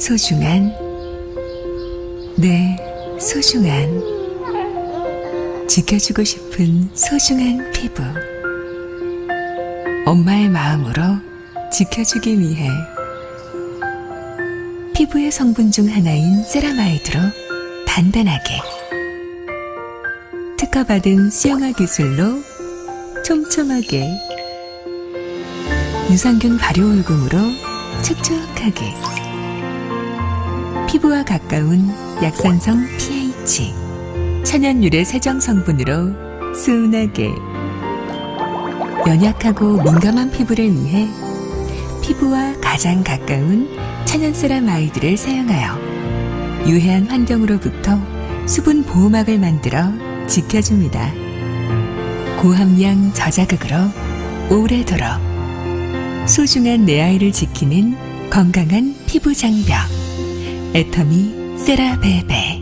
소중한 내 소중한 지켜주고 싶은 소중한 피부. 엄마의 마음으로 지켜주기 위해 피부의 성분 중 하나인 세라마이드로 단단하게 특허받은 수영화 기술로 촘촘하게 유산균 발효 울금으로 촉촉하게 피부와 가까운 약산성 pH 천연 유래 세정 성분으로 순하게 연약하고 민감한 피부를 위해 피부와 가장 가까운 천연 세라마이드를 사용하여 유해한 환경으로부터 수분 보호막을 만들어 지켜줍니다. 고함량 저자극으로 오래도록 소중한 내 아이를 지키는 건강한 피부 장벽 애터미 세라베베